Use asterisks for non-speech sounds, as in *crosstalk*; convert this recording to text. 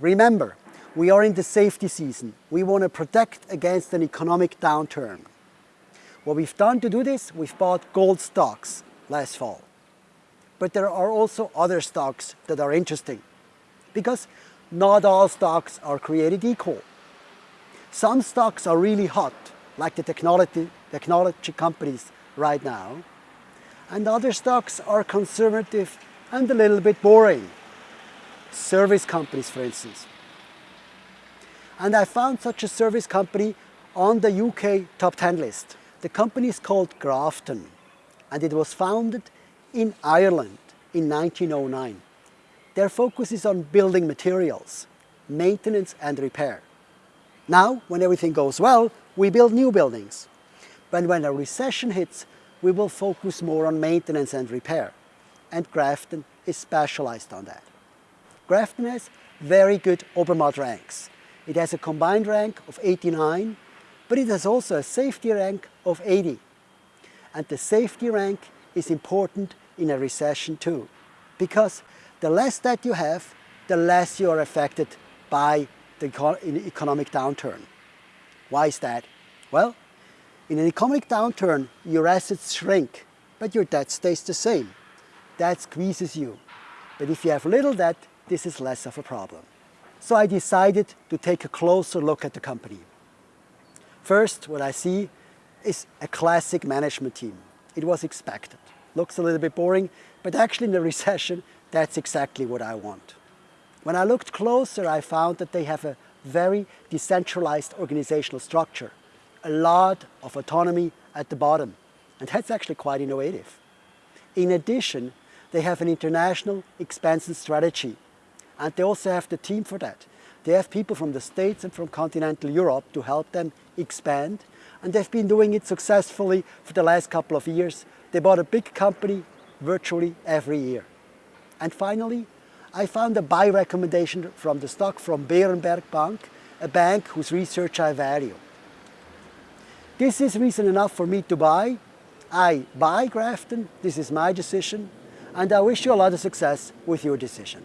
Remember, we are in the safety season. We want to protect against an economic downturn. What we've done to do this, we've bought gold stocks last fall. But there are also other stocks that are interesting because not all stocks are created equal. Some stocks are really hot, like the technology, technology companies right now, and other stocks are conservative and a little bit boring. Service companies, for instance. And I found such a service company on the UK top 10 list. The company is called Grafton and it was founded in Ireland in 1909. Their focus is on building materials, maintenance and repair. Now, when everything goes well, we build new buildings. But when a recession hits, we will focus more on maintenance and repair. And Grafton is specialized on that. Grafton has very good Obermatt ranks. It has a combined rank of 89, but it has also a safety rank of 80. And the safety rank is important in a recession too, because the less that you have, the less you are affected by the economic downturn. Why is that? Well, in an economic downturn, your assets shrink, but your debt stays the same. That squeezes you. But if you have little debt, this is less of a problem. So I decided to take a closer look at the company. First, what I see is a classic management team. It was expected. Looks a little bit boring, but actually in the *laughs* recession, that's exactly what I want. When I looked closer, I found that they have a very decentralized organizational structure a lot of autonomy at the bottom. And that's actually quite innovative. In addition, they have an international expansion strategy. And they also have the team for that. They have people from the States and from continental Europe to help them expand. And they've been doing it successfully for the last couple of years. They bought a big company virtually every year. And finally, I found a buy recommendation from the stock from Berenberg Bank, a bank whose research I value. This is reason enough for me to buy. I buy Grafton, this is my decision, and I wish you a lot of success with your decision.